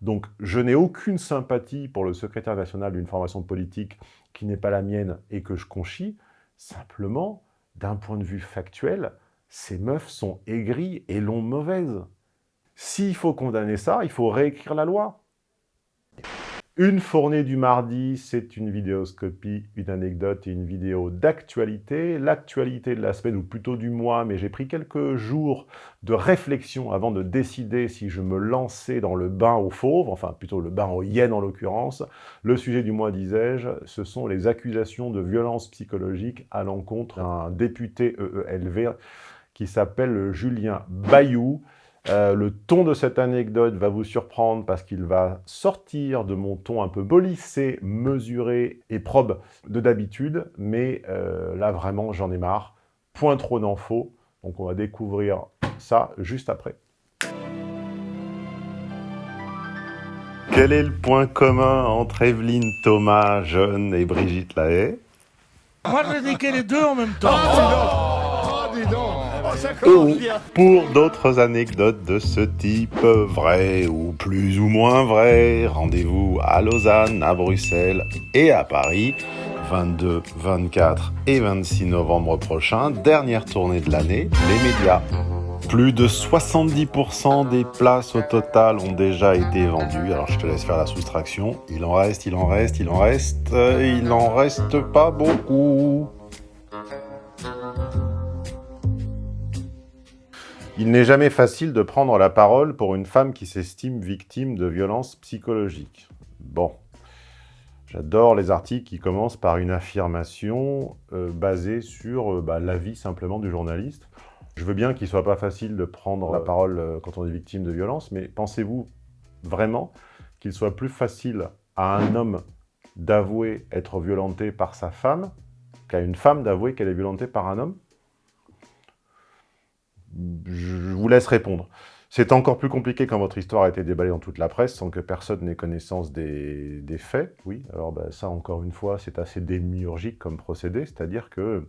Donc, je n'ai aucune sympathie pour le secrétaire national d'une formation politique qui n'est pas la mienne et que je conchis. Simplement, d'un point de vue factuel, ces meufs sont aigries et l'ont mauvaise. S'il faut condamner ça, il faut réécrire la loi. Une fournée du mardi, c'est une vidéoscopie, une anecdote et une vidéo d'actualité. L'actualité de la semaine, ou plutôt du mois, mais j'ai pris quelques jours de réflexion avant de décider si je me lançais dans le bain aux fauves, enfin plutôt le bain aux hyènes en l'occurrence. Le sujet du mois, disais-je, ce sont les accusations de violence psychologique à l'encontre d'un député EELV qui s'appelle Julien Bayou. Euh, le ton de cette anecdote va vous surprendre parce qu'il va sortir de mon ton un peu bolissé, mesuré et probe de d'habitude, mais euh, là vraiment j'en ai marre. Point trop d'infos, donc on va découvrir ça juste après. Quel est le point commun entre Evelyne Thomas, jeune, et Brigitte Lahaye? Moi je vais les deux en même temps. Oh, dis pour d'autres anecdotes de ce type, vraies ou plus ou moins vraies, rendez-vous à Lausanne, à Bruxelles et à Paris, 22, 24 et 26 novembre prochain, dernière tournée de l'année, les médias. Plus de 70% des places au total ont déjà été vendues. Alors je te laisse faire la soustraction. Il en reste, il en reste, il en reste, il en reste pas beaucoup. Il n'est jamais facile de prendre la parole pour une femme qui s'estime victime de violences psychologiques. Bon, j'adore les articles qui commencent par une affirmation euh, basée sur euh, bah, l'avis simplement du journaliste. Je veux bien qu'il ne soit pas facile de prendre la parole euh, quand on est victime de violence, mais pensez-vous vraiment qu'il soit plus facile à un homme d'avouer être violenté par sa femme qu'à une femme d'avouer qu'elle est violentée par un homme? Je vous laisse répondre. C'est encore plus compliqué quand votre histoire a été déballée dans toute la presse sans que personne n'ait connaissance des, faits. Oui, alors ben, ça, encore une fois, c'est assez démiurgique comme procédé, c'est-à-dire que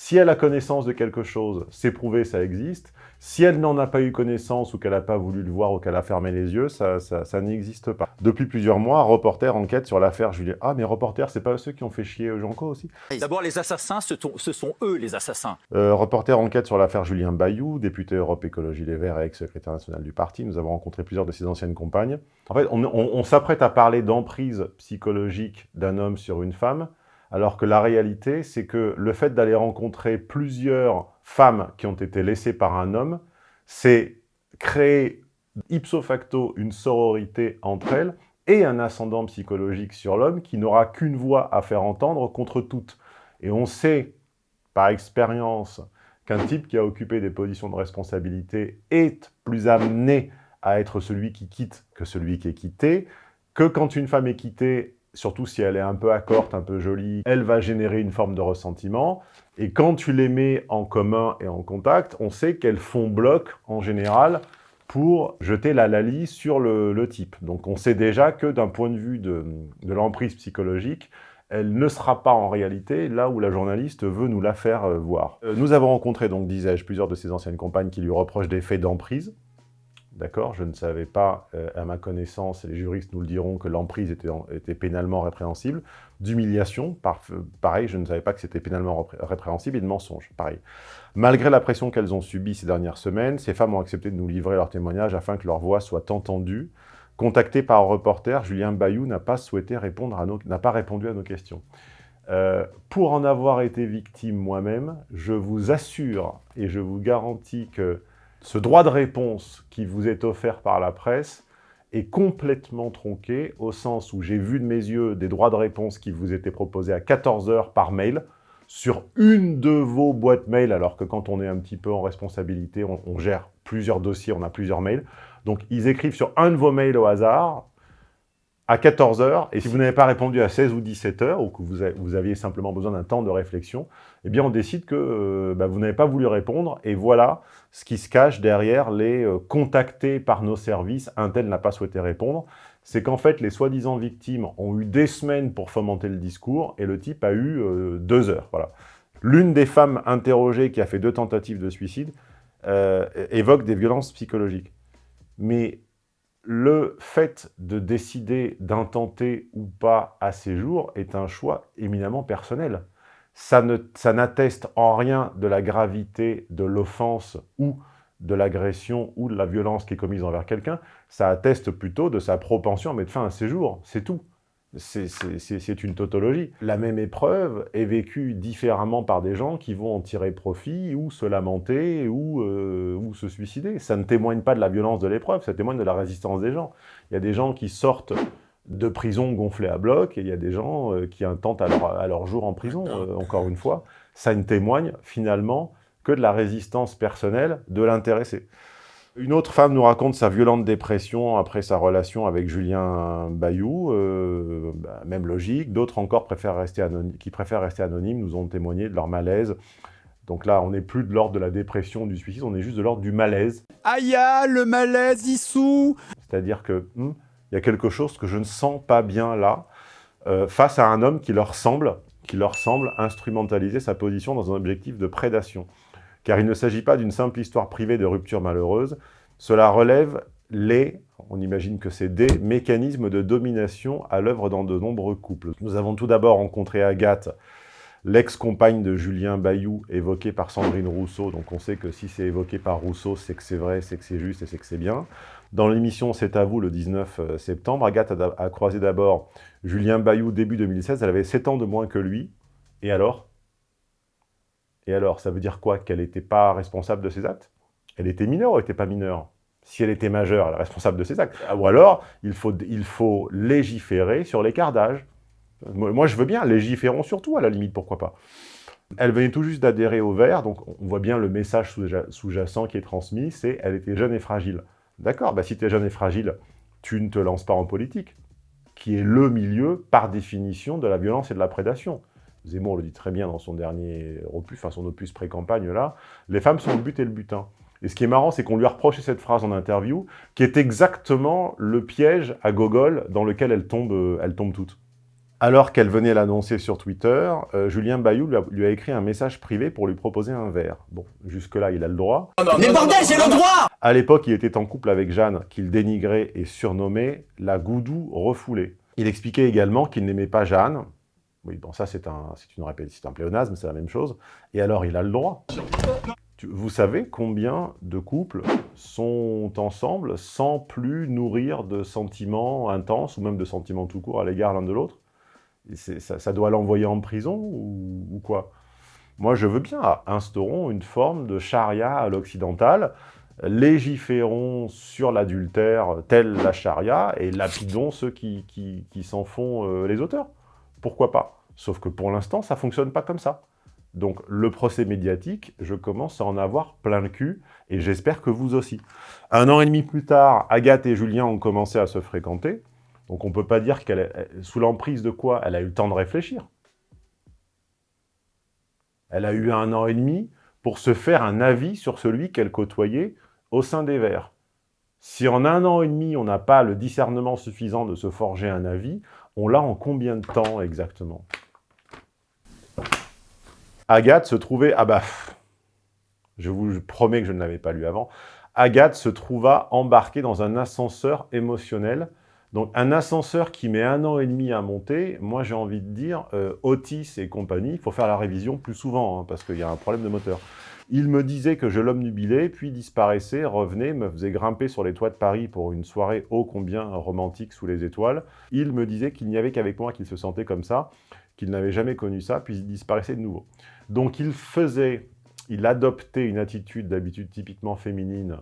si elle a connaissance de quelque chose, c'est prouvé, ça existe. Si elle n'en a pas eu connaissance ou qu'elle n'a pas voulu le voir ou qu'elle a fermé les yeux, ça, ça, n'existe pas. Depuis plusieurs mois, Reporter enquête sur l'affaire Julien. Ah, mais Reporter, c'est pas ceux qui ont fait chier Janko aussi? D'abord, les assassins, ce, sont eux les assassins. Euh, reporter enquête sur l'affaire Julien Bayou, député Europe Écologie Les Verts et ex-secrétaire national du parti. Nous avons rencontré plusieurs de ses anciennes compagnes. En fait, on s'apprête à parler d'emprise psychologique d'un homme sur une femme alors que la réalité, c'est que le fait d'aller rencontrer plusieurs femmes qui ont été laissées par un homme, c'est créer ipso facto une sororité entre elles et un ascendant psychologique sur l'homme qui n'aura qu'une voix à faire entendre contre toutes. Et on sait, par expérience, qu'un type qui a occupé des positions de responsabilité est plus amené à être celui qui quitte que celui qui est quitté, que quand une femme est quittée, surtout si elle est un peu accorte, un peu jolie, elle va générer une forme de ressentiment. Et quand tu les mets en commun et en contact, on sait qu'elles font bloc, en général, pour jeter la lalie sur le, type. Donc on sait déjà que d'un point de vue de, l'emprise psychologique, elle ne sera pas en réalité là où la journaliste veut nous la faire euh, voir. Euh, nous avons rencontré, donc disais-je, plusieurs de ses anciennes compagnes qui lui reprochent des faits d'emprise, D'accord Je ne savais pas, euh, à ma connaissance, les juristes nous le diront, que l'emprise était, pénalement répréhensible. D'humiliation, pareil, je ne savais pas que c'était pénalement répréhensible, et de mensonge, pareil. Malgré la pression qu'elles ont subie ces dernières semaines, ces femmes ont accepté de nous livrer leur témoignage afin que leur voix soit entendue. Contacté par un reporter, Julien Bayou n'a pas souhaité répondre à nos, n'a pas répondu à nos questions. Euh, pour en avoir été victime moi-même, je vous assure et je vous garantis que ce droit de réponse qui vous est offert par la presse est complètement tronqué, au sens où j'ai vu de mes yeux des droits de réponse qui vous étaient proposés à 14 heures par mail, sur une de vos boîtes mail, alors que quand on est un petit peu en responsabilité, on, on gère plusieurs dossiers, on a plusieurs mails. Donc, ils écrivent sur un de vos mails au hasard, à 14 heures, et si vous n'avez pas répondu à 16 ou 17 heures, ou que vous, aviez simplement besoin d'un temps de réflexion, eh bien on décide que euh, bah, vous n'avez pas voulu répondre, et voilà ce qui se cache derrière les euh, contactés par nos services, un tel n'a pas souhaité répondre, c'est qu'en fait les soi-disant victimes ont eu des semaines pour fomenter le discours, et le type a eu euh, deux heures. Voilà. L'une des femmes interrogées qui a fait deux tentatives de suicide évoque des violences psychologiques. Mais le fait de décider d'intenter ou pas à ces jours est un choix éminemment personnel. Ça n'atteste en rien de la gravité de l'offense ou de l'agression ou de la violence qui est commise envers quelqu'un, ça atteste plutôt de sa propension à mettre fin à ses c'est tout. C'est une tautologie. La même épreuve est vécue différemment par des gens qui vont en tirer profit ou se lamenter ou, euh, ou se suicider. Ça ne témoigne pas de la violence de l'épreuve, ça témoigne de la résistance des gens. Il y a des gens qui sortent de prison gonflés à bloc et il y a des gens euh, qui intentent à leur, à leur, jour en prison, euh, encore une fois. Ça ne témoigne finalement que de la résistance personnelle de l'intéressé. Une autre femme nous raconte sa violente dépression après sa relation avec Julien Bayou, euh, bah, même logique. D'autres encore préfèrent rester qui préfèrent rester anonymes nous ont témoigné de leur malaise. Donc là, on n'est plus de l'ordre de la dépression, du suicide, on est juste de l'ordre du malaise. Aïe, le malaise, Issou C'est-à-dire que hmm, il y a quelque chose que je ne sens pas bien là, euh, face à un homme qui leur semble, qui leur semble instrumentaliser sa position dans un objectif de prédation car il ne s'agit pas d'une simple histoire privée de rupture malheureuse, cela relève les, on imagine que c'est des, mécanismes de domination à l'œuvre dans de nombreux couples. Nous avons tout d'abord rencontré Agathe, l'ex-compagne de Julien Bayou, évoquée par Sandrine Rousseau. Donc on sait que si c'est évoqué par Rousseau, c'est que c'est vrai, c'est que c'est juste et c'est que c'est bien. Dans l'émission C'est à vous, le 19 euh, septembre, Agathe a, a croisé d'abord Julien Bayou début 2016. Elle avait 7 ans de moins que lui. Et alors? Et alors, ça veut dire quoi Qu'elle n'était pas responsable de ses actes? Elle était mineure ou elle n'était pas mineure? Si elle était majeure, elle est responsable de ses actes. Ou alors, il faut, légiférer sur l'écart d'âge. Moi, je veux bien, légiférons surtout, à la limite, pourquoi pas. Elle venait tout juste d'adhérer au Vert, donc on voit bien le message sous-jacent qui est transmis, c'est « elle était jeune et fragile ». D'accord, bah, si tu es jeune et fragile, tu ne te lances pas en politique, qui est le milieu, par définition, de la violence et de la prédation. Zemmour le dit très bien dans son dernier opus, enfin son opus pré-campagne là, les femmes sont le but et le butin. Et ce qui est marrant, c'est qu'on lui a reproché cette phrase en interview, qui est exactement le piège à gogol dans lequel elle tombe, euh, elle tombe toute. Alors qu'elle venait l'annoncer sur Twitter, euh, Julien Bayou lui a, écrit un message privé pour lui proposer un verre. Bon, jusque-là, il a le droit. Mais bordel, j'ai le droit À l'époque, il était en couple avec Jeanne, qu'il dénigrait et surnommait la goudou refoulée. Il expliquait également qu'il n'aimait pas Jeanne, oui, bon, ça, c'est un, une un pléonasme, c'est la même chose. Et alors, il a le droit. Vous savez combien de couples sont ensemble sans plus nourrir de sentiments intenses, ou même de sentiments tout court à l'égard l'un de l'autre? Ça, doit l'envoyer en prison, ou, quoi? Moi, je veux bien, instaurons une forme de charia à l'occidental, légiférons sur l'adultère tel la charia, et lapidons ceux qui, qui, s'en font euh, les auteurs. Pourquoi pas? Sauf que pour l'instant, ça ne fonctionne pas comme ça. Donc le procès médiatique, je commence à en avoir plein le cul, et j'espère que vous aussi. Un an et demi plus tard, Agathe et Julien ont commencé à se fréquenter, donc on ne peut pas dire qu'elle est sous l'emprise de quoi elle a eu le temps de réfléchir. Elle a eu un an et demi pour se faire un avis sur celui qu'elle côtoyait au sein des Verts. Si en un an et demi, on n'a pas le discernement suffisant de se forger un avis, on l'a en combien de temps exactement? Agathe se trouvait... Ah bah, je vous promets que je ne l'avais pas lu avant. Agathe se trouva embarquée dans un ascenseur émotionnel. Donc un ascenseur qui met un an et demi à monter, moi j'ai envie de dire, euh, Otis et compagnie, il faut faire la révision plus souvent, hein, parce qu'il y a un problème de moteur. Il me disait que je l'omnubilais, puis disparaissait, revenait, me faisait grimper sur les toits de Paris pour une soirée ô combien romantique sous les étoiles. Il me disait qu'il n'y avait qu'avec moi qu'il se sentait comme ça, qu'il n'avait jamais connu ça, puis il disparaissait de nouveau. Donc il faisait, il adoptait une attitude d'habitude typiquement féminine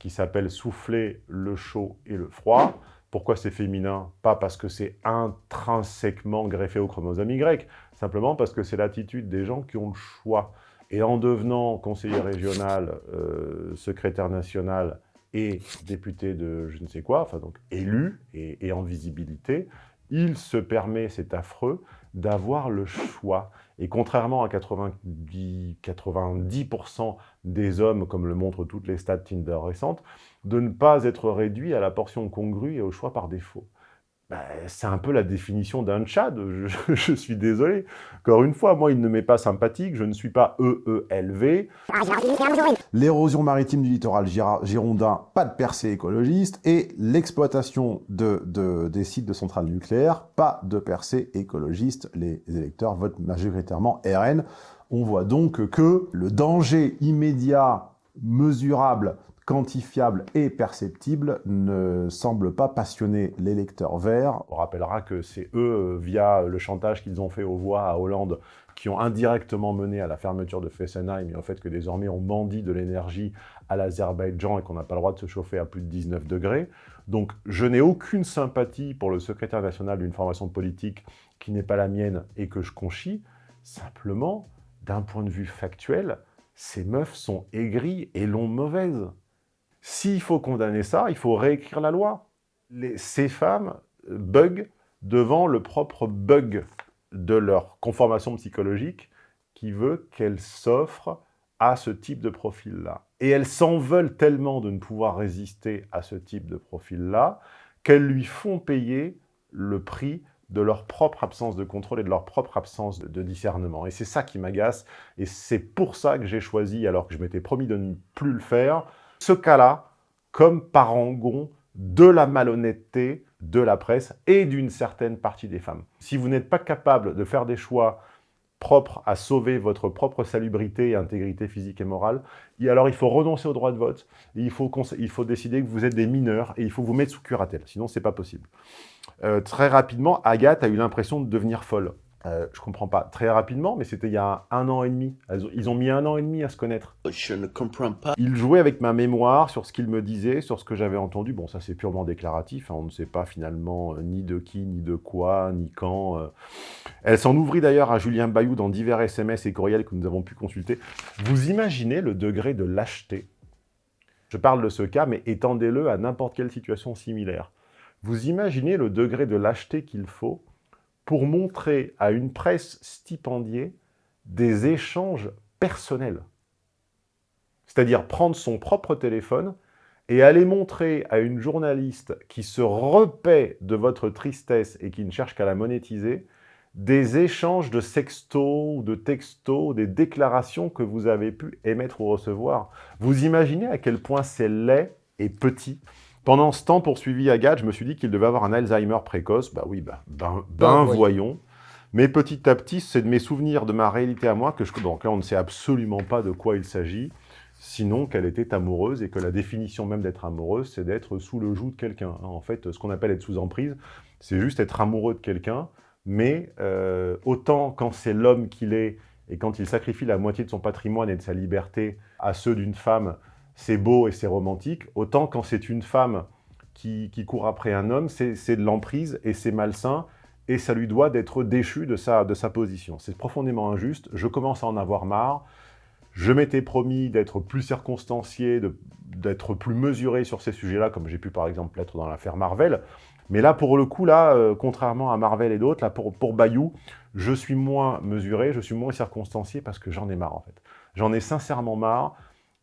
qui s'appelle souffler le chaud et le froid. Pourquoi c'est féminin? Pas parce que c'est intrinsèquement greffé au chromosome Y, simplement parce que c'est l'attitude des gens qui ont le choix. Et en devenant conseiller régional, euh, secrétaire national et député de je ne sais quoi, enfin donc élu et, et en visibilité, il se permet, c'est affreux, d'avoir le choix. Et contrairement à 90%, 90 des hommes, comme le montrent toutes les stats Tinder récentes, de ne pas être réduit à la portion congrue et au choix par défaut. Ben, c'est un peu la définition d'un Tchad, je, suis désolé. Encore une fois, moi, il ne m'est pas sympathique, je ne suis pas EELV. L'érosion maritime du littoral girondin, pas de percée écologiste, et l'exploitation de, de, des sites de centrales nucléaires, pas de percée écologiste. Les électeurs votent majoritairement RN. On voit donc que le danger immédiat, mesurable, quantifiable et perceptible ne semble pas passionner l'électeur vert. On rappellera que c'est eux, via le chantage qu'ils ont fait aux voix à Hollande, qui ont indirectement mené à la fermeture de Fessenheim et au fait que désormais on mendie de l'énergie à l'Azerbaïdjan et qu'on n'a pas le droit de se chauffer à plus de 19 degrés. Donc je n'ai aucune sympathie pour le secrétaire national d'une formation politique qui n'est pas la mienne et que je conchis. Simplement, d'un point de vue factuel, ces meufs sont aigries et l'ont mauvaise. S'il faut condamner ça, il faut réécrire la loi. ces femmes bug devant le propre bug de leur conformation psychologique qui veut qu'elles s'offrent à ce type de profil-là. Et elles s'en veulent tellement de ne pouvoir résister à ce type de profil-là qu'elles lui font payer le prix de leur propre absence de contrôle et de leur propre absence de discernement. Et c'est ça qui m'agace, et c'est pour ça que j'ai choisi, alors que je m'étais promis de ne plus le faire, ce cas-là comme parangon de la malhonnêteté de la presse et d'une certaine partie des femmes. Si vous n'êtes pas capable de faire des choix propres à sauver votre propre salubrité et intégrité physique et morale, alors il faut renoncer au droit de vote, il faut, décider que vous êtes des mineurs et il faut vous mettre sous curatelle, sinon c'est pas possible. Euh, très rapidement, Agathe a eu l'impression de devenir folle. Euh, je comprends pas. Très rapidement, mais c'était il y a un an et demi. Ils ont mis un an et demi à se connaître. Je ne comprends pas. Il jouait avec ma mémoire sur ce qu'il me disait, sur ce que j'avais entendu. Bon, ça c'est purement déclaratif. Hein. On ne sait pas finalement euh, ni de qui, ni de quoi, ni quand. Euh. Elle s'en ouvrit d'ailleurs à Julien Bayou dans divers SMS et courriels que nous avons pu consulter. Vous imaginez le degré de lâcheté? Je parle de ce cas, mais étendez-le à n'importe quelle situation similaire. Vous imaginez le degré de lâcheté qu'il faut pour montrer à une presse stipendiée des échanges personnels. C'est-à-dire prendre son propre téléphone et aller montrer à une journaliste qui se repaît de votre tristesse et qui ne cherche qu'à la monétiser, des échanges de sextos de textos, des déclarations que vous avez pu émettre ou recevoir. Vous imaginez à quel point c'est laid et petit pendant ce temps poursuivi Agathe, je me suis dit qu'il devait avoir un Alzheimer précoce. Bah oui, bah, ben, ben, ben voyons. Mais petit à petit, c'est de mes souvenirs, de ma réalité à moi, que je, donc là, on ne sait absolument pas de quoi il s'agit, sinon qu'elle était amoureuse et que la définition même d'être amoureuse, c'est d'être sous le joug de quelqu'un. Hein. En fait, ce qu'on appelle être sous emprise, c'est juste être amoureux de quelqu'un, mais euh, autant quand c'est l'homme qu'il est et quand il sacrifie la moitié de son patrimoine et de sa liberté à ceux d'une femme, c'est beau et c'est romantique, autant quand c'est une femme qui, court après un homme, c'est de l'emprise et c'est malsain, et ça lui doit d'être déchu de sa, de sa position. C'est profondément injuste, je commence à en avoir marre, je m'étais promis d'être plus circonstancié, d'être plus mesuré sur ces sujets-là, comme j'ai pu par exemple l'être dans l'affaire Marvel, mais là, pour le coup, là, euh, contrairement à Marvel et d'autres, là, pour, pour Bayou, je suis moins mesuré, je suis moins circonstancié parce que j'en ai marre, en fait. J'en ai sincèrement marre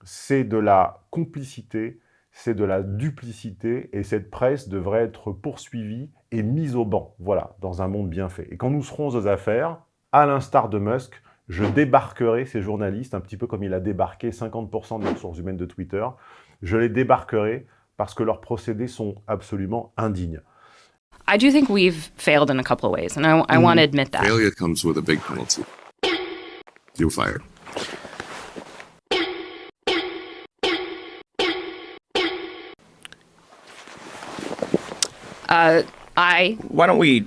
c'est de la complicité, c'est de la duplicité, et cette presse devrait être poursuivie et mise au banc, voilà, dans un monde bien fait. Et quand nous serons aux affaires, à l'instar de Musk, je débarquerai ces journalistes, un petit peu comme il a débarqué 50% des ressources humaines de Twitter, je les débarquerai parce que leurs procédés sont absolument indignes. I do think we've failed in a couple of ways, and I, I want to admit that. Failure comes with a big penalty. You're fired. Uh, I... Why don't we...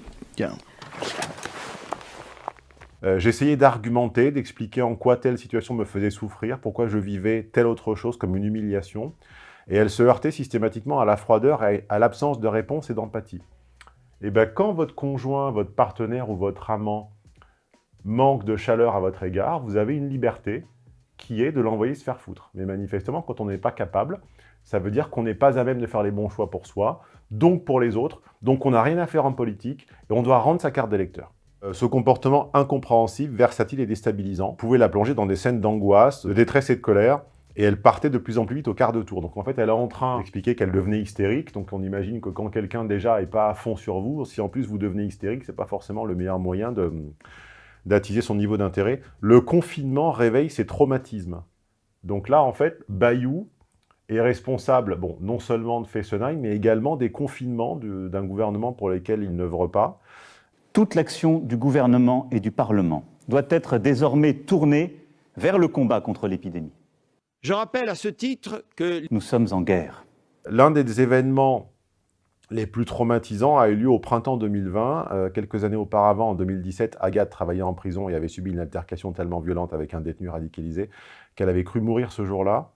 Euh, J'essayais d'argumenter, d'expliquer en quoi telle situation me faisait souffrir, pourquoi je vivais telle autre chose comme une humiliation, et elle se heurtait systématiquement à la froideur et à l'absence de réponse et d'empathie. Et bien quand votre conjoint, votre partenaire ou votre amant manque de chaleur à votre égard, vous avez une liberté qui est de l'envoyer se faire foutre. Mais manifestement, quand on n'est pas capable, ça veut dire qu'on n'est pas à même de faire les bons choix pour soi, donc pour les autres, donc on n'a rien à faire en politique, et on doit rendre sa carte d'électeur. Euh, ce comportement incompréhensible, versatile et déstabilisant pouvait la plonger dans des scènes d'angoisse, de détresse et de colère, et elle partait de plus en plus vite au quart de tour. Donc en fait, elle est en train d'expliquer qu'elle devenait hystérique. Donc on imagine que quand quelqu'un déjà est pas à fond sur vous, si en plus vous devenez hystérique, c'est pas forcément le meilleur moyen de d'attiser son niveau d'intérêt. Le confinement réveille ses traumatismes. Donc là, en fait, Bayou est responsable, bon, non seulement de Fessenheim, mais également des confinements d'un gouvernement pour lesquels il n'œuvre pas. Toute l'action du gouvernement et du Parlement doit être désormais tournée vers le combat contre l'épidémie. Je rappelle à ce titre que... Nous sommes en guerre. L'un des événements les plus traumatisants a eu lieu au printemps 2020. Euh, quelques années auparavant, en 2017, Agathe travaillait en prison et avait subi une altercation tellement violente avec un détenu radicalisé qu'elle avait cru mourir ce jour-là.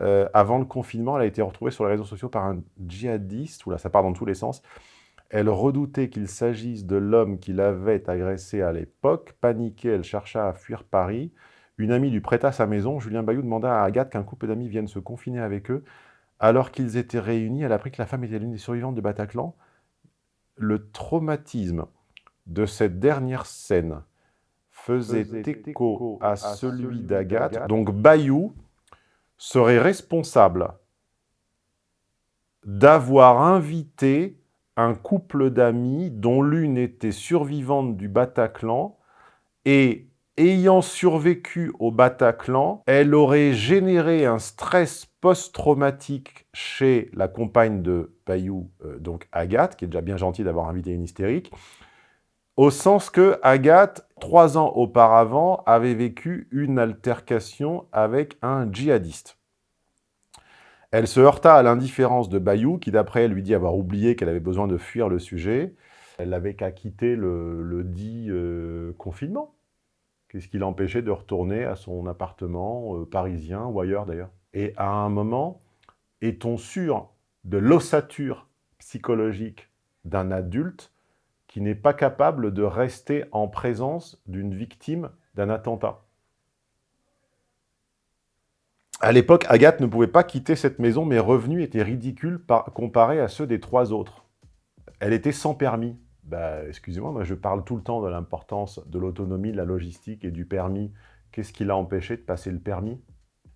Euh, avant le confinement, elle a été retrouvée sur les réseaux sociaux par un djihadiste, là ça part dans tous les sens. Elle redoutait qu'il s'agisse de l'homme qui l'avait agressée à l'époque. Paniquée, elle chercha à fuir Paris. Une amie lui prêta sa maison. Julien Bayou demanda à Agathe qu'un couple d'amis vienne se confiner avec eux. Alors qu'ils étaient réunis, elle apprit que la femme était l'une des survivantes de Bataclan. Le traumatisme de cette dernière scène faisait écho à celui d'Agathe. Donc Bayou serait responsable d'avoir invité un couple d'amis dont l'une était survivante du Bataclan et ayant survécu au Bataclan, elle aurait généré un stress post-traumatique chez la compagne de Bayou, euh, donc Agathe, qui est déjà bien gentille d'avoir invité une hystérique, au sens que Agathe, trois ans auparavant, avait vécu une altercation avec un djihadiste. Elle se heurta à l'indifférence de Bayou, qui d'après elle lui dit avoir oublié qu'elle avait besoin de fuir le sujet. Elle n'avait qu'à quitter le, dit euh, confinement. Qu'est-ce qui l'empêchait de retourner à son appartement euh, parisien ou ailleurs d'ailleurs? Et à un moment, est-on sûr de l'ossature psychologique d'un adulte qui n'est pas capable de rester en présence d'une victime d'un attentat? À l'époque, Agathe ne pouvait pas quitter cette maison, mes revenus étaient ridicules comparés à ceux des trois autres. Elle était sans permis. Bah, excusez-moi, moi je parle tout le temps de l'importance de l'autonomie, de la logistique et du permis. Qu'est-ce qui l'a empêché de passer le permis?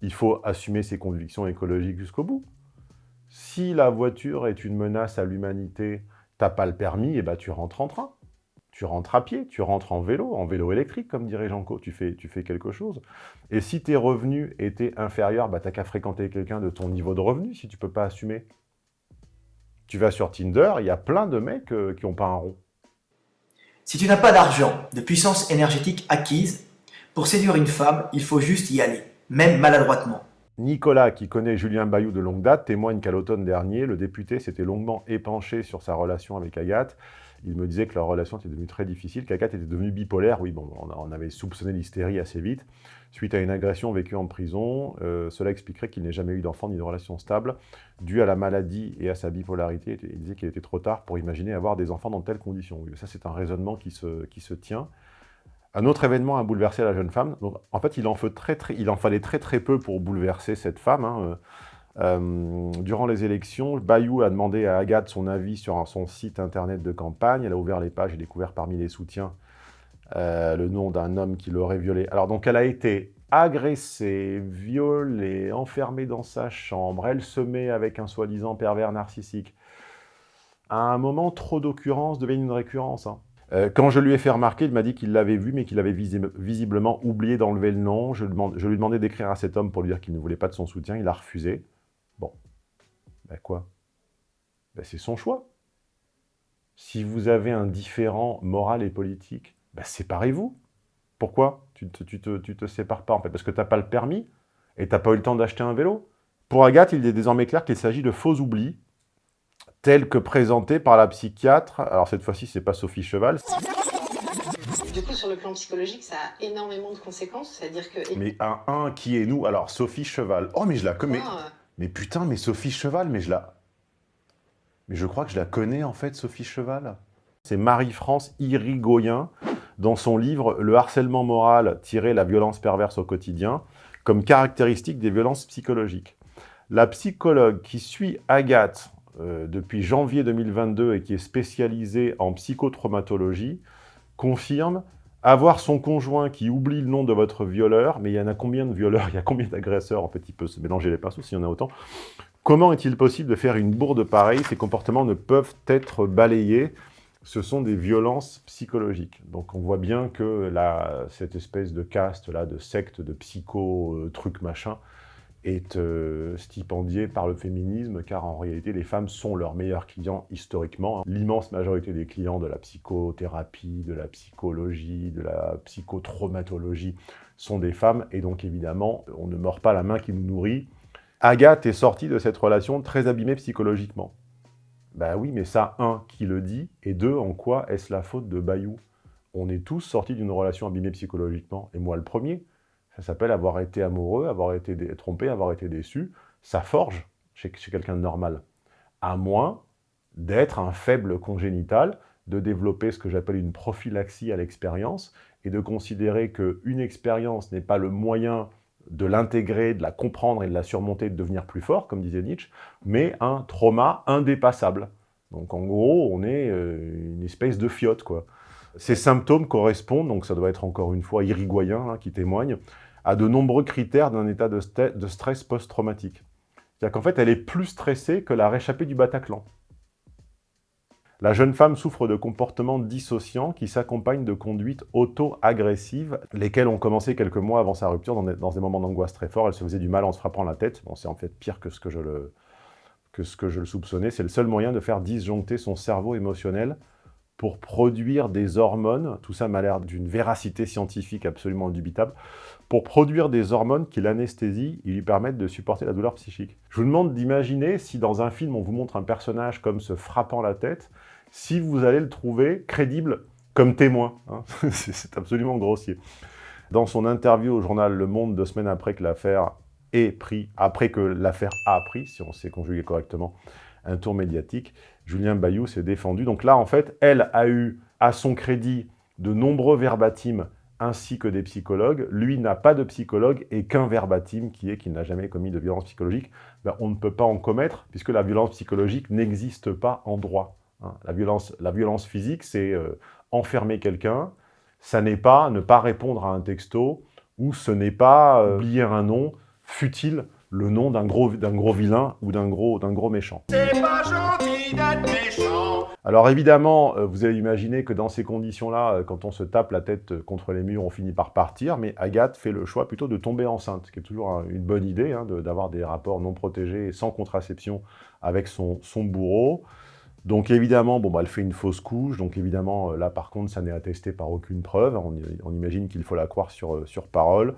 Il faut assumer ses convictions écologiques jusqu'au bout. Si la voiture est une menace à l'humanité, t'as pas le permis, et bah tu rentres en train. Tu rentres à pied, tu rentres en vélo, en vélo électrique, comme dirait Janko, tu fais, tu fais quelque chose. Et si tes revenus étaient inférieurs, bah t'as qu'à fréquenter quelqu'un de ton niveau de revenu, si tu peux pas assumer. Tu vas sur Tinder, il y a plein de mecs euh, qui n'ont pas un rond. Si tu n'as pas d'argent, de puissance énergétique acquise, pour séduire une femme, il faut juste y aller, même maladroitement. Nicolas, qui connaît Julien Bayou de longue date, témoigne qu'à l'automne dernier, le député s'était longuement épanché sur sa relation avec Agathe. Il me disait que leur relation était devenue très difficile, qu'Agathe était devenue bipolaire. Oui, bon, on avait soupçonné l'hystérie assez vite. Suite à une agression vécue en prison, euh, cela expliquerait qu'il n'ait jamais eu d'enfant ni de relation stable. Dû à la maladie et à sa bipolarité, il disait qu'il était trop tard pour imaginer avoir des enfants dans telles conditions. ça, c'est un raisonnement qui se, qui se tient. Un autre événement a bouleversé la jeune femme. En fait, il en, fallait très très peu pour bouleverser cette femme. Hein. Euh, durant les élections, Bayou a demandé à Agathe son avis sur son site internet de campagne. Elle a ouvert les pages et découvert parmi les soutiens euh, le nom d'un homme qui l'aurait violée. Alors donc elle a été agressée, violée, enfermée dans sa chambre, elle se met avec un soi-disant pervers narcissique. À un moment, trop d'occurrences deviennent une récurrence. Hein. Euh, quand je lui ai fait remarquer, il m'a dit qu'il l'avait vu, mais qu'il avait visiblement oublié d'enlever le nom. Je, je lui demandais d'écrire à cet homme pour lui dire qu'il ne voulait pas de son soutien. Il a refusé. Ben quoi? Ben C'est son choix. Si vous avez un différent moral et politique, ben séparez-vous. Pourquoi? Tu te, tu, te, tu te sépares pas en fait Parce que tu n'as pas le permis et tu n'as pas eu le temps d'acheter un vélo. Pour Agathe, il est désormais clair qu'il s'agit de faux oublis, tels que présentés par la psychiatre. Alors cette fois-ci, c'est pas Sophie Cheval. Du coup, sur le plan psychologique, ça a énormément de conséquences. C'est-à-dire que... Mais un 1 qui est nous Alors, Sophie Cheval. Oh, mais je la connais. Mais putain, mais Sophie Cheval, mais je la... Mais je crois que je la connais, en fait, Sophie Cheval. C'est Marie-France Irigoyen, dans son livre « Le harcèlement moral, tirer la violence perverse au quotidien », comme caractéristique des violences psychologiques. La psychologue qui suit Agathe euh, depuis janvier 2022 et qui est spécialisée en psychotraumatologie confirme Avoir son conjoint qui oublie le nom de votre violeur, mais il y en a combien de violeurs, il y a combien d'agresseurs? En fait, il peut se mélanger les pinceaux s'il y en a autant. Comment est-il possible de faire une bourde pareille? Ces comportements ne peuvent être balayés. Ce sont des violences psychologiques. Donc on voit bien que la, cette espèce de caste-là, de secte, de psycho, euh, truc machin, est euh, stipendié par le féminisme, car en réalité, les femmes sont leurs meilleurs clients historiquement. L'immense majorité des clients de la psychothérapie, de la psychologie, de la psychotraumatologie sont des femmes, et donc évidemment, on ne mord pas la main qui nous nourrit. Agathe est sortie de cette relation très abîmée psychologiquement. Ben oui, mais ça, un, qui le dit, et deux, en quoi est-ce la faute de Bayou? On est tous sortis d'une relation abîmée psychologiquement, et moi le premier. Ça s'appelle avoir été amoureux, avoir été trompé, avoir été déçu. Ça forge chez, quelqu'un de normal. À moins d'être un faible congénital, de développer ce que j'appelle une prophylaxie à l'expérience, et de considérer qu'une expérience n'est pas le moyen de l'intégrer, de la comprendre et de la surmonter, de devenir plus fort, comme disait Nietzsche, mais un trauma indépassable. Donc en gros, on est euh, une espèce de fiotte, quoi. Ces symptômes correspondent, donc ça doit être encore une fois Irigoyen hein, qui témoigne, à de nombreux critères d'un état de, stress post-traumatique. C'est-à-dire qu'en fait, elle est plus stressée que la réchappée du Bataclan. La jeune femme souffre de comportements dissociants qui s'accompagnent de conduites auto-agressives, lesquelles ont commencé quelques mois avant sa rupture dans des, moments d'angoisse très forts. Elle se faisait du mal en se frappant la tête. Bon, c'est en fait pire que ce que je le soupçonnais. C'est le seul moyen de faire disjoncter son cerveau émotionnel pour produire des hormones, tout ça m'a l'air d'une véracité scientifique absolument indubitable, pour produire des hormones qui l'anesthésient et lui permettent de supporter la douleur psychique. Je vous demande d'imaginer si dans un film on vous montre un personnage comme se frappant la tête, si vous allez le trouver crédible comme témoin. Hein. C'est absolument grossier. Dans son interview au journal Le Monde, deux semaines après que l'affaire ait pris, après que l'affaire a pris, si on sait conjuguer correctement, un tour médiatique, Julien Bayou s'est défendu. Donc là, en fait, elle a eu à son crédit de nombreux verbatims ainsi que des psychologues. Lui n'a pas de psychologue et qu'un verbatim qui est qu'il n'a jamais commis de violence psychologique. Ben, on ne peut pas en commettre puisque la violence psychologique n'existe pas en droit. Hein. La, violence, la violence physique, c'est euh, enfermer quelqu'un. Ça n'est pas ne pas répondre à un texto ou ce n'est pas euh, oublier un nom, futile le nom d'un gros, gros vilain ou d'un gros, gros méchant? C'est pas gentil Alors évidemment, euh, vous allez imaginer que dans ces conditions-là, euh, quand on se tape la tête contre les murs, on finit par partir, mais Agathe fait le choix plutôt de tomber enceinte, ce qui est toujours une bonne idée, hein, d'avoir des rapports non protégés sans contraception avec son bourreau. Donc évidemment, bon, bah, elle fait une fausse couche, donc évidemment, euh, là par contre, ça n'est attesté par aucune preuve, on, imagine qu'il faut la croire sur, euh, parole.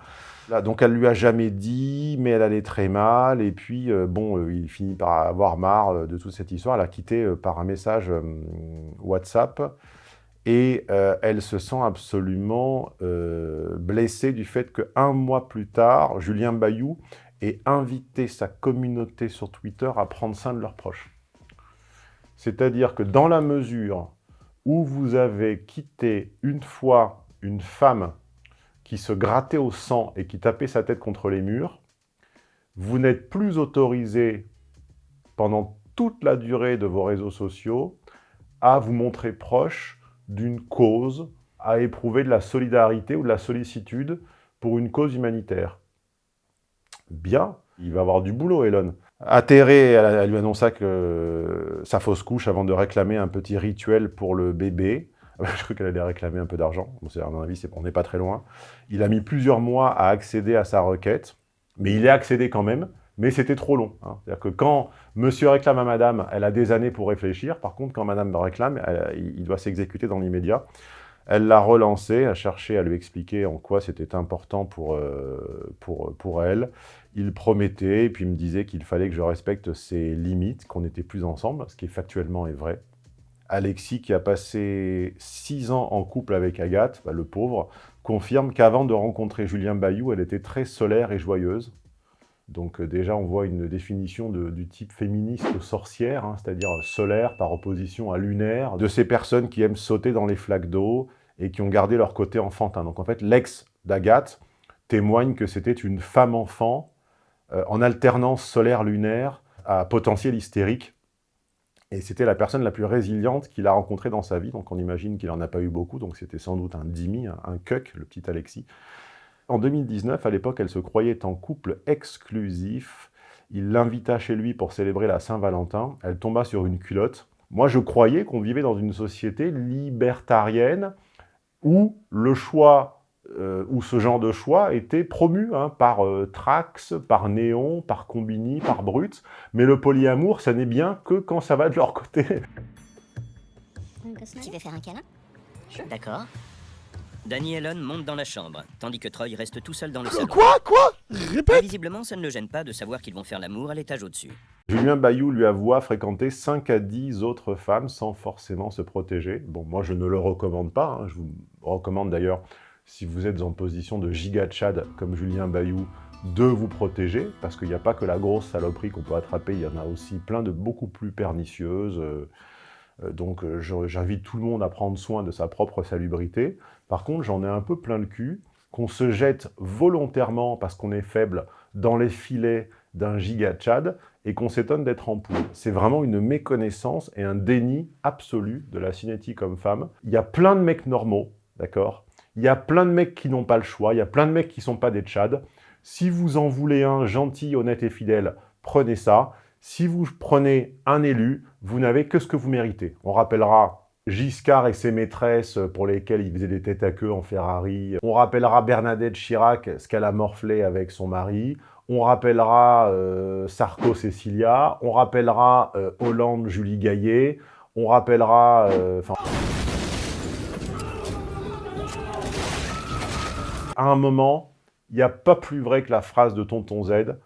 Donc elle lui a jamais dit, mais elle allait très mal, et puis euh, bon, il finit par avoir marre de toute cette histoire, elle a quitté par un message WhatsApp, et elle se sent absolument blessée du fait qu'un mois plus tard, Julien Bayou ait invité sa communauté sur Twitter à prendre soin de leurs proches. C'est-à-dire que dans la mesure où vous avez quitté une fois une femme qui se grattait au sang et qui tapait sa tête contre les murs, vous n'êtes plus autorisé pendant toute la durée de vos réseaux sociaux à vous montrer proche d'une cause, à éprouver de la solidarité ou de la sollicitude pour une cause humanitaire. Bien, il va avoir du boulot, Elon. Atterrée, elle, lui annonça que sa fausse couche avant de réclamer un petit rituel pour le bébé. Je crois qu'elle allait réclamer un peu d'argent. Bon, à mon avis, on n'est pas très loin. Il a mis plusieurs mois à accéder à sa requête, mais il est accédé quand même, mais c'était trop long. Hein. C'est-à-dire que quand monsieur réclame à madame, elle a des années pour réfléchir. Par contre, quand madame réclame, il doit s'exécuter dans l'immédiat. Elle l'a relancé, a cherché à lui expliquer en quoi c'était important pour, euh, pour, pour elle. Il promettait, et puis me disait qu'il fallait que je respecte ses limites, qu'on n'était plus ensemble, ce qui factuellement est vrai. Alexis, qui a passé six ans en couple avec Agathe, bah, le pauvre, confirme qu'avant de rencontrer Julien Bayou, elle était très solaire et joyeuse. Donc euh, déjà, on voit une définition du type féministe sorcière, hein, c'est-à-dire solaire par opposition à lunaire, de ces personnes qui aiment sauter dans les flaques d'eau et qui ont gardé leur côté enfantin. Donc en fait, l'ex d'Agathe témoigne que c'était une femme-enfant euh, en alternance solaire-lunaire à potentiel hystérique Et c'était la personne la plus résiliente qu'il a rencontrée dans sa vie, donc on imagine qu'il n'en a pas eu beaucoup, donc c'était sans doute un Dimi, un, un le petit Alexis. En 2019, à l'époque, elle se croyait en couple exclusif. Il l'invita chez lui pour célébrer la Saint-Valentin. Elle tomba sur une culotte. Moi, je croyais qu'on vivait dans une société libertarienne où le choix, euh, où ce genre de choix était promu hein, par euh, Trax, par Néon, par Combini, par Brut. Mais le polyamour, ça n'est bien que quand ça va de leur côté. Tu veux faire un câlin? D'accord. Danny Ellen monte dans la chambre, tandis que Troy reste tout seul dans le salon. Quoi Quoi? Répète Visiblement, ça ne le gêne pas de savoir qu'ils vont faire l'amour à l'étage au-dessus. Julien Bayou lui avoua fréquenter 5 à 10 autres femmes sans forcément se protéger. Bon, moi, je ne le recommande pas. hein. Je vous recommande d'ailleurs, si vous êtes en position de giga Tchad comme Julien Bayou, de vous protéger, parce qu'il n'y a pas que la grosse saloperie qu'on peut attraper, il y en a aussi plein de beaucoup plus pernicieuses. euh, euh, donc euh, j'invite tout le monde à prendre soin de sa propre salubrité. Par contre, j'en ai un peu plein le cul qu'on se jette volontairement, parce qu'on est faible, dans les filets d'un giga Tchad, et qu'on s'étonne d'être en poule. C'est vraiment une méconnaissance et un déni absolu de la cinétique homme-femme. Il y a plein de mecs normaux, d'accord? Il y a plein de mecs qui n'ont pas le choix, il y a plein de mecs qui sont pas des Tchads. Si vous en voulez un gentil, honnête et fidèle, prenez ça. Si vous prenez un élu, vous n'avez que ce que vous méritez. On rappellera Giscard et ses maîtresses pour lesquelles il faisait des têtes à queue en Ferrari. On rappellera Bernadette Chirac, ce qu'elle a morflé avec son mari. On rappellera euh, Sarko Cécilia. On rappellera euh, Hollande Julie Gaillet. On rappellera... euh, à un moment, il n'y a pas plus vrai que la phrase de Tonton Z.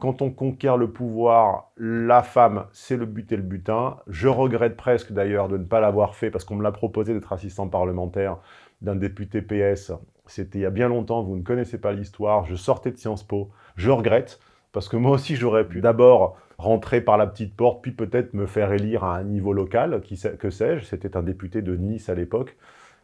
Quand on conquiert le pouvoir, la femme, c'est le but et le butin. Je regrette presque d'ailleurs de ne pas l'avoir fait parce qu'on me l'a proposé d'être assistant parlementaire d'un député PS. C'était il y a bien longtemps, vous ne connaissez pas l'histoire. Je sortais de Sciences Po. Je regrette parce que moi aussi j'aurais pu d'abord rentrer par la petite porte, puis peut-être me faire élire à un niveau local, que sais-je. C'était un député de Nice à l'époque,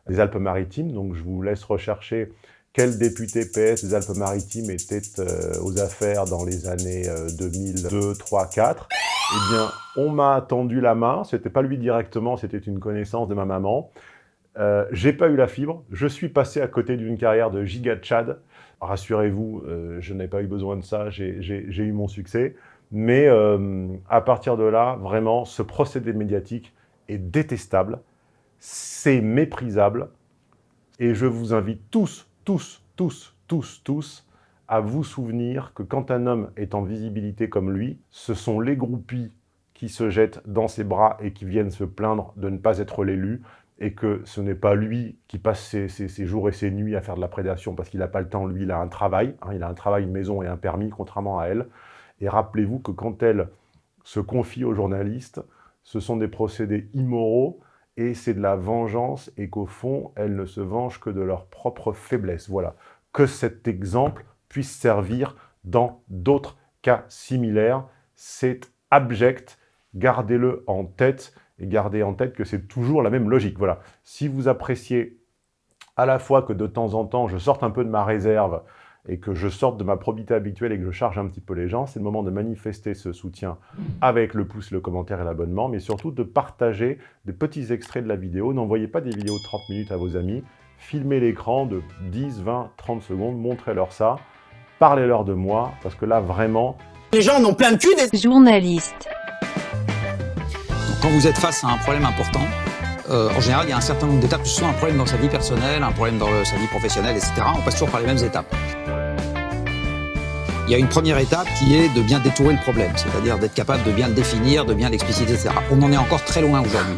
des Alpes-Maritimes. Donc je vous laisse rechercher quel député PS des Alpes-Maritimes était euh, aux affaires dans les années euh, 2002, 3, 4 Eh bien, on m'a tendu la main. C'était pas lui directement, c'était une connaissance de ma maman. Euh, J'ai pas eu la fibre. Je suis passé à côté d'une carrière de giga Tchad. Rassurez-vous, euh, je n'ai pas eu besoin de ça. J'ai eu mon succès. Mais euh, à partir de là, vraiment, ce procédé médiatique est détestable. C'est méprisable. Et je vous invite tous, tous, tous, tous, tous, à vous souvenir que quand un homme est en visibilité comme lui, ce sont les groupies qui se jettent dans ses bras et qui viennent se plaindre de ne pas être l'élu, et que ce n'est pas lui qui passe ses, jours et ses nuits à faire de la prédation parce qu'il n'a pas le temps, lui, il a un travail, hein, il a un travail, une maison et un permis, contrairement à elle. Et rappelez-vous que quand elle se confie aux journalistes, ce sont des procédés immoraux et c'est de la vengeance et qu'au fond, elles ne se vengent que de leur propre faiblesse. Voilà. Que cet exemple puisse servir dans d'autres cas similaires. C'est abject. Gardez-le en tête et gardez en tête que c'est toujours la même logique. Voilà. Si vous appréciez à la fois que de temps en temps, je sorte un peu de ma réserve et que je sorte de ma probité habituelle et que je charge un petit peu les gens, c'est le moment de manifester ce soutien avec le pouce, le commentaire et l'abonnement, mais surtout de partager des petits extraits de la vidéo. N'envoyez pas des vidéos de 30 minutes à vos amis. Filmez l'écran de 10, 20, 30 secondes, montrez-leur ça. Parlez-leur de moi, parce que là, vraiment, Les gens en ont plein le cul des Journaliste. Quand vous êtes face à un problème important, euh, en général, il y a un certain nombre d'étapes, que ce soit un problème dans sa vie personnelle, un problème dans le- sa vie professionnelle, etc. On passe toujours par les mêmes étapes. Il y a une première étape qui est de bien détourer le problème, c'est-à-dire d'être capable de bien le définir, de bien l'expliciter, etc. On en est encore très loin aujourd'hui.